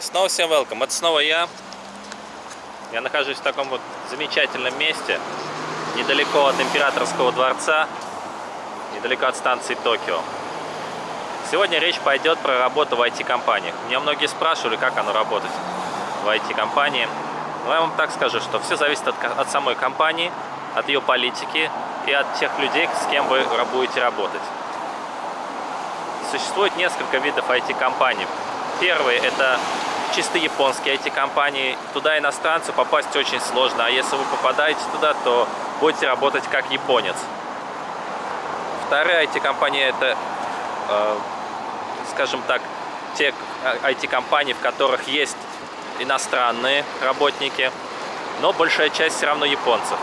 Снова всем welcome. Это снова я. Я нахожусь в таком вот замечательном месте, недалеко от Императорского дворца, недалеко от станции Токио. Сегодня речь пойдет про работу в IT-компаниях. Меня многие спрашивали, как оно работать в IT-компании. Но я вам так скажу, что все зависит от, от самой компании, от ее политики и от тех людей, с кем вы будете работать. Существует несколько видов IT-компаний. Первый – это чисто японские IT-компании. Туда иностранцу попасть очень сложно, а если вы попадаете туда, то будете работать как японец. Вторая IT-компания – это, э, скажем так, те IT-компании, в которых есть иностранные работники, но большая часть все равно японцев.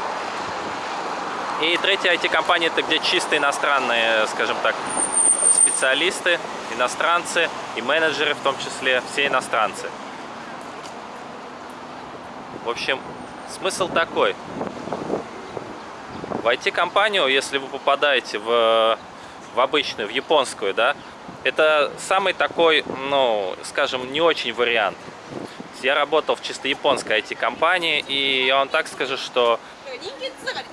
И третья IT-компания – это где чисто иностранные, скажем так, специалисты, иностранцы и менеджеры в том числе, все иностранцы. В общем, смысл такой. В IT-компанию, если вы попадаете в, в обычную, в японскую, да, это самый такой, ну, скажем, не очень вариант. Я работал в чисто японской IT-компании, и я вам так скажу, что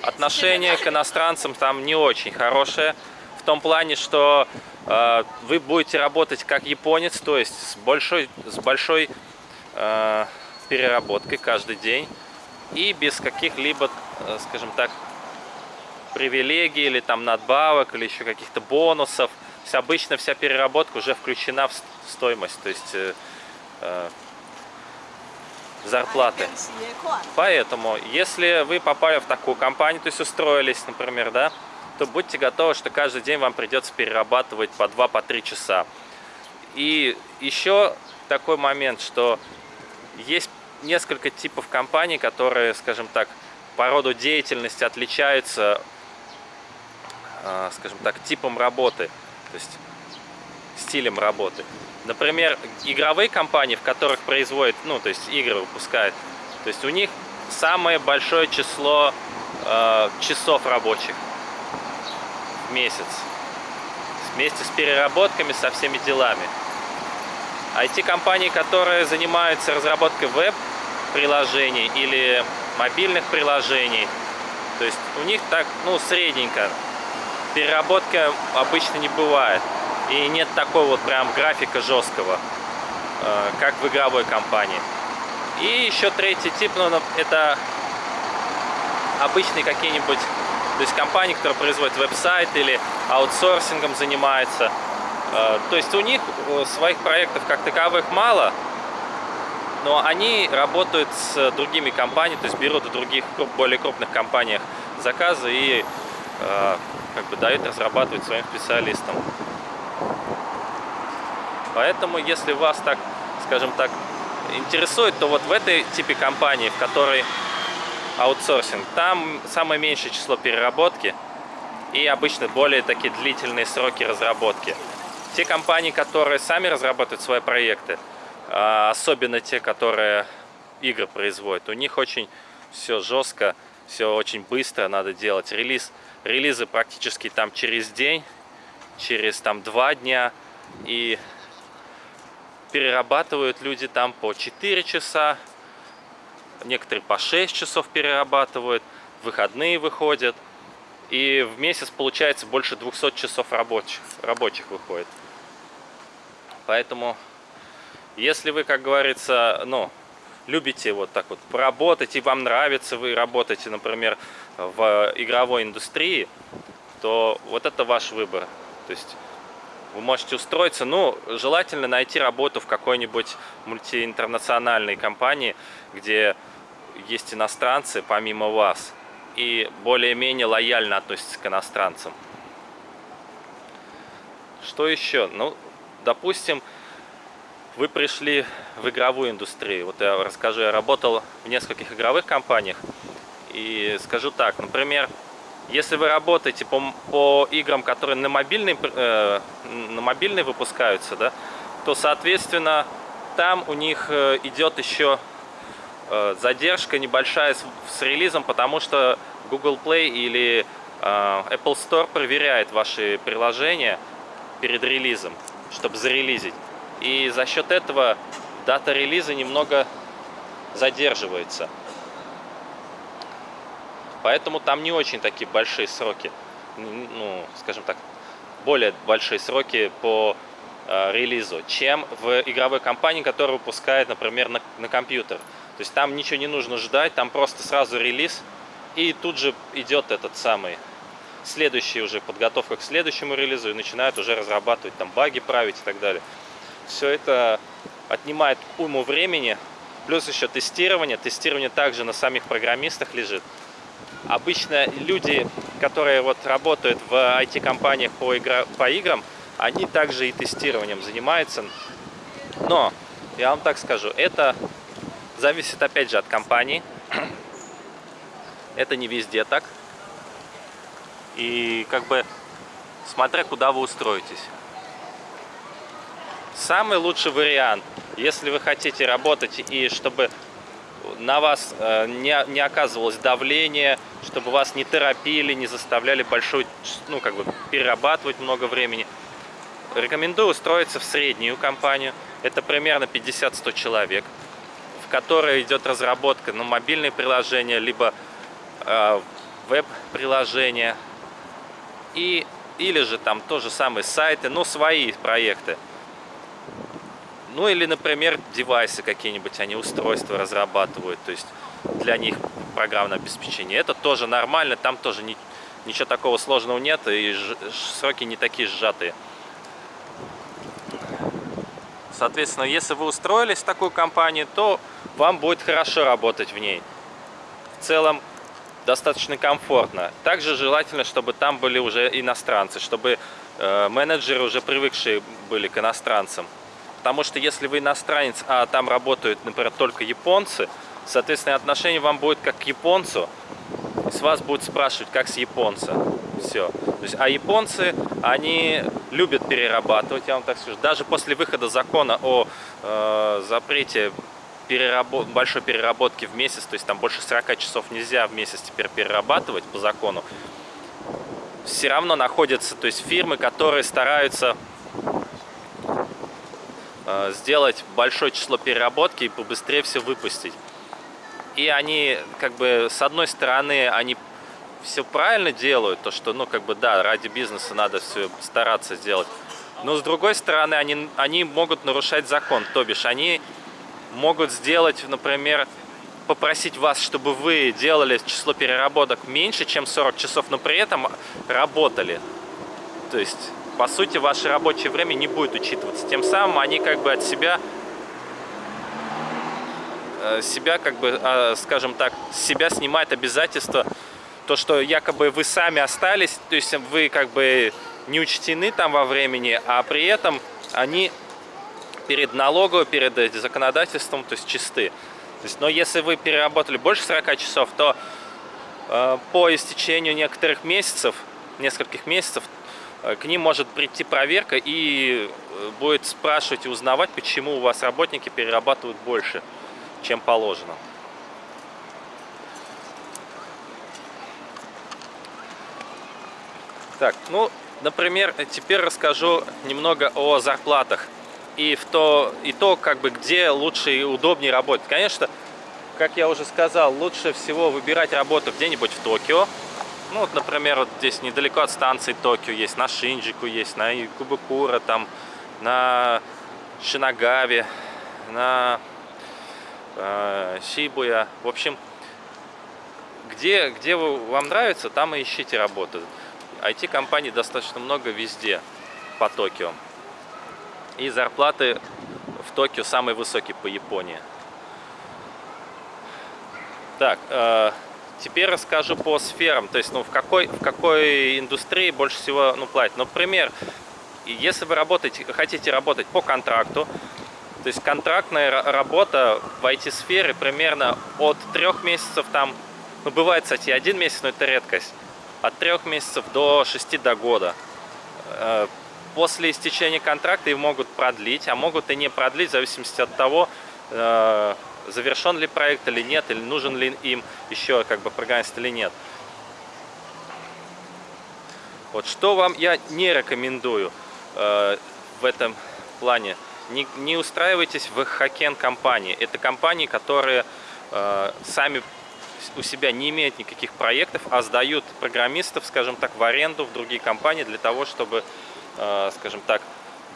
отношение к иностранцам там не очень хорошее. В том плане, что э, вы будете работать как японец, то есть с большой, с большой э, переработкой каждый день и без каких-либо, э, скажем так, привилегий или там надбавок или еще каких-то бонусов. То есть обычно вся переработка уже включена в стоимость, то есть э, э, зарплаты. Поэтому, если вы попали в такую компанию, то есть устроились, например, да, то будьте готовы, что каждый день вам придется перерабатывать по 2-3 по часа. И еще такой момент, что есть несколько типов компаний, которые, скажем так, по роду деятельности отличаются, а, скажем так, типом работы, то есть стилем работы. Например, игровые компании, в которых производят, ну, то есть игры выпускают, то есть у них самое большое число э, часов рабочих месяц. Вместе с переработками, со всеми делами. IT-компании, которые занимаются разработкой веб-приложений или мобильных приложений, то есть у них так, ну, средненько. Переработка обычно не бывает. И нет такого вот прям графика жесткого, э, как в игровой компании. И еще третий тип, ну, это обычные какие-нибудь то есть компании, которые производят веб-сайт или аутсорсингом занимаются. Э, то есть у них своих проектов как таковых мало, но они работают с другими компаниями, то есть берут в других более крупных компаниях заказы и э, как бы дают разрабатывать своим специалистам. Поэтому, если вас так, скажем так, интересует, то вот в этой типе компании, в которой аутсорсинг. Там самое меньшее число переработки и обычно более такие длительные сроки разработки. Те компании, которые сами разрабатывают свои проекты, а, особенно те, которые игры производят, у них очень все жестко, все очень быстро надо делать. Релиз, релизы практически там через день, через там два дня. И перерабатывают люди там по 4 часа, некоторые по 6 часов перерабатывают, выходные выходят. И в месяц получается больше 200 часов рабочих, рабочих выходит. Поэтому, если вы, как говорится, ну, любите вот так вот поработать, и вам нравится, вы работаете, например, в игровой индустрии, то вот это ваш выбор. То есть вы можете устроиться, ну, желательно найти работу в какой-нибудь мультиинтернациональной компании, где есть иностранцы помимо вас и более-менее лояльно относятся к иностранцам. Что еще? Ну, допустим, вы пришли в игровую индустрию. Вот я расскажу, я работал в нескольких игровых компаниях. И скажу так, например, если вы работаете по, по играм, которые на мобильный, э, на мобильный выпускаются, да, то, соответственно, там у них э, идет еще задержка небольшая с, с релизом, потому что Google Play или э, Apple Store проверяет ваши приложения перед релизом, чтобы зарелизить. И за счет этого дата релиза немного задерживается. Поэтому там не очень такие большие сроки, ну, скажем так, более большие сроки по э, релизу, чем в игровой компании, которая выпускает, например, на, на компьютер. То есть там ничего не нужно ждать, там просто сразу релиз, и тут же идет этот самый следующий уже подготовка к следующему релизу и начинают уже разрабатывать там баги править и так далее. Все это отнимает уйму времени, плюс еще тестирование. Тестирование также на самих программистах лежит. Обычно люди, которые вот работают в IT-компаниях по, игра, по играм, они также и тестированием занимаются. Но, я вам так скажу, это зависит опять же от компании. Это не везде так. И как бы смотря куда вы устроитесь. Самый лучший вариант, если вы хотите работать и чтобы на вас э, не, не оказывалось давление, чтобы вас не торопили, не заставляли большой, ну, как бы перерабатывать много времени. Рекомендую устроиться в среднюю компанию. Это примерно 50-100 человек, в которой идет разработка на ну, мобильные приложения, либо э, веб-приложения, и, или же там тоже самые сайты, но свои проекты. Ну или, например, девайсы какие-нибудь, они устройства разрабатывают, то есть для них программное обеспечение. Это тоже нормально, там тоже не, ничего такого сложного нет, и сроки не такие сжатые. Соответственно, если вы устроились в такую компанию, то вам будет хорошо работать в ней. В целом, достаточно комфортно. Также желательно, чтобы там были уже иностранцы, чтобы э, менеджеры уже привыкшие были к иностранцам. Потому что если вы иностранец, а там работают, например, только японцы, соответственно, отношение вам будет как к японцу, с вас будут спрашивать, как с японца. Все. То есть, а японцы, они любят перерабатывать, я вам так скажу. Даже после выхода закона о э, запрете переработ... большой переработки в месяц, то есть там больше 40 часов нельзя в месяц теперь перерабатывать по закону, все равно находятся то есть фирмы, которые стараются Э, сделать большое число переработки и побыстрее все выпустить. И они, как бы, с одной стороны, они все правильно делают, то что, ну, как бы, да, ради бизнеса надо все стараться сделать. Но с другой стороны, они, они могут нарушать закон, то бишь они могут сделать, например, попросить вас, чтобы вы делали число переработок меньше, чем 40 часов, но при этом работали. То есть по сути, ваше рабочее время не будет учитываться. Тем самым они как бы от себя, э, себя как бы, а, скажем так, себя снимают обязательства, то, что якобы вы сами остались, то есть вы как бы не учтены там во времени, а при этом они перед налоговой, перед законодательством, то есть чисты. То есть, но если вы переработали больше 40 часов, то э, по истечению некоторых месяцев, нескольких месяцев, Э, к ним может прийти проверка и э, будет спрашивать и узнавать, почему у вас работники перерабатывают больше, чем положено. Так, ну, например, теперь расскажу немного о зарплатах и, в то, и то, как бы, где лучше и удобнее работать. Конечно, как я уже сказал, лучше всего выбирать работу где-нибудь в Токио, ну, вот, например, вот здесь недалеко от станции Токио есть, на Шинджику есть, на Кубакура, там, на Шинагаве, на э, Шибуя. В общем, где, где вам нравится, там и ищите работу. IT-компаний достаточно много везде по Токио. И зарплаты в Токио самые высокие по Японии. Так, э, Теперь расскажу по сферам, то есть ну, в, какой, в какой индустрии больше всего ну, платят. Например, если вы работаете, хотите работать по контракту, то есть контрактная работа в IT-сфере примерно от трех месяцев там, ну бывает, кстати, один месяц, но это редкость, от трех месяцев до шести до года. Э, после истечения контракта их могут продлить, а могут и не продлить в зависимости от того, э, завершен ли проект или нет, или нужен ли им еще как бы программист или нет. Вот что вам я не рекомендую э, в этом плане. не, не устраивайтесь в хакен компании. Это компании, которые э, сами у себя не имеют никаких проектов, а сдают программистов, скажем так, в аренду в другие компании для того, чтобы, э, скажем так,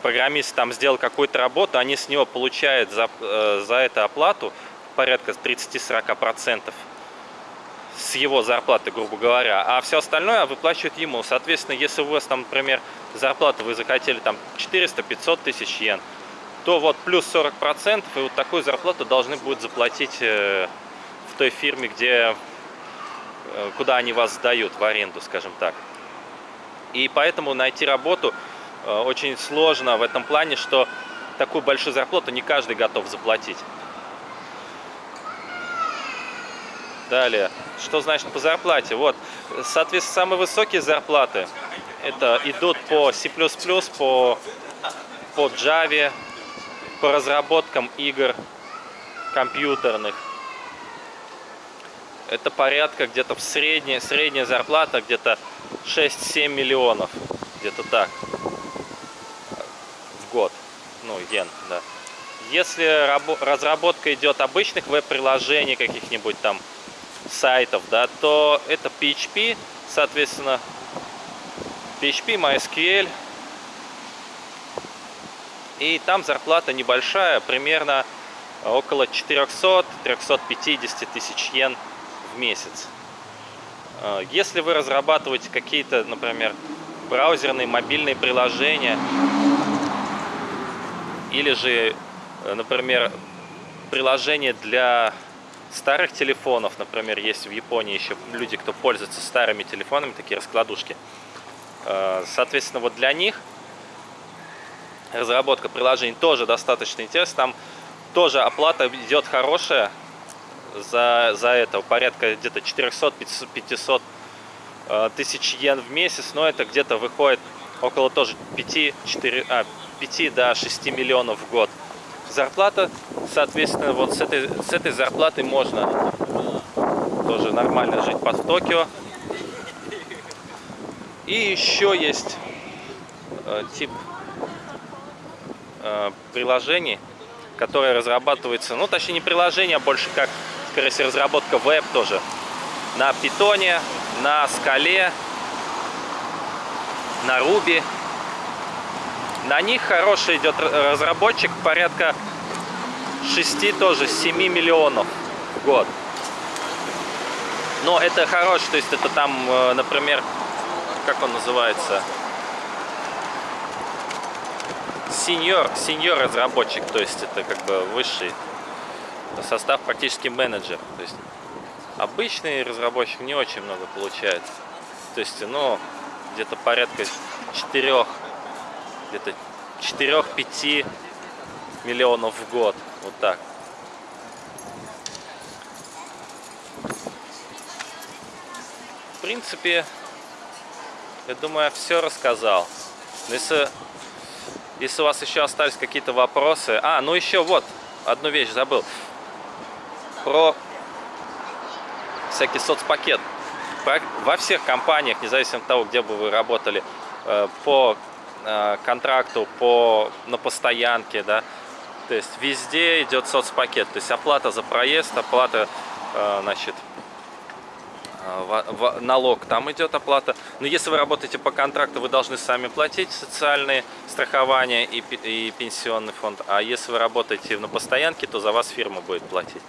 программист там сделал какую-то работу, они с него получают за, э, за это оплату порядка 30-40% с его зарплаты, грубо говоря, а все остальное выплачивают ему. Соответственно, если у вас там, например, зарплата вы захотели там 400-500 тысяч йен, то вот плюс 40% и вот такую зарплату должны будут заплатить э, в той фирме, где, э, куда они вас сдают в аренду, скажем так. И поэтому найти работу э, очень сложно в этом плане, что такую большую зарплату не каждый готов заплатить. Далее, что значит по зарплате? Вот, соответственно, самые высокие зарплаты это идут по C++, по, по Java, по разработкам игр компьютерных. Это порядка где-то в средняя, средняя зарплата где-то 6-7 миллионов, где-то так, в год, ну, йен, да. Если разработка идет обычных веб-приложений, каких-нибудь там сайтов, да, то это PHP, соответственно, PHP, MySQL. И там зарплата небольшая, примерно около 400-350 тысяч йен месяц. А, если вы разрабатываете какие-то, например, браузерные, мобильные приложения, или же, например, приложения для старых телефонов, например, есть в Японии еще люди, кто пользуется старыми телефонами, такие раскладушки. Э, соответственно, вот для них разработка приложений тоже достаточно интересна. Там тоже оплата идет хорошая за, за это, порядка где-то 400-500 э, тысяч йен в месяц, но это где-то выходит около тоже 5, 4, а, 5 до 6 миллионов в год зарплата, соответственно, вот с этой, с этой зарплатой можно тоже нормально жить под Токио. И еще есть э, тип э, приложений, которые разрабатываются, ну точнее не приложение, а больше как, всего, разработка веб тоже. На питоне, на скале, на руби на них хороший идет разработчик, порядка 6 тоже, 7 миллионов в год. Но это хороший, то есть это там, э, например, как он называется? Сеньор, сеньор разработчик, то есть это как бы высший состав практически менеджер. То есть обычный разработчик не очень много получается. То есть, ну, где-то порядка 4 где-то 4-5 миллионов в год. Вот так. В принципе, я думаю, я все рассказал. Но если, если у вас еще остались какие-то вопросы... А, ну еще вот, одну вещь забыл. Про всякий соцпакет. Во всех компаниях, независимо от того, где бы вы работали, э, по Э, контракту по, на постоянке, да, то есть везде идет соцпакет, то есть оплата за проезд, оплата, э, значит, налог, там идет оплата. Но если вы работаете по контракту, вы должны сами платить социальные страхования и, и пенсионный фонд. А если вы работаете на постоянке, то за вас фирма будет платить.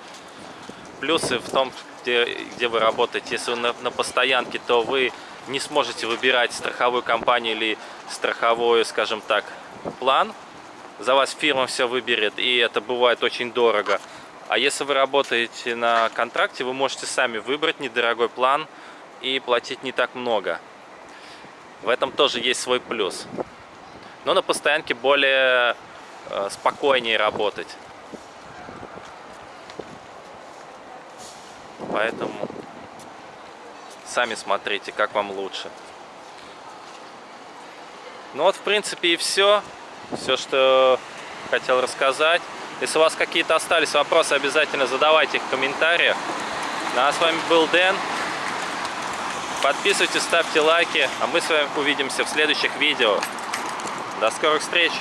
Плюсы в том, где, где вы работаете. Если вы на, на постоянке, то вы не сможете выбирать страховую компанию или страховой, скажем так, план. За вас фирма все выберет, и это бывает очень дорого. А если вы работаете на контракте, вы можете сами выбрать недорогой план и платить не так много. В этом тоже есть свой плюс. Но на постоянке более э, спокойнее работать. Поэтому Сами смотрите, как вам лучше. Ну вот, в принципе, и все. Все, что хотел рассказать. Если у вас какие-то остались вопросы, обязательно задавайте их в комментариях. Ну, а с вами был Дэн. Подписывайтесь, ставьте лайки, а мы с вами увидимся в следующих видео. До скорых встреч!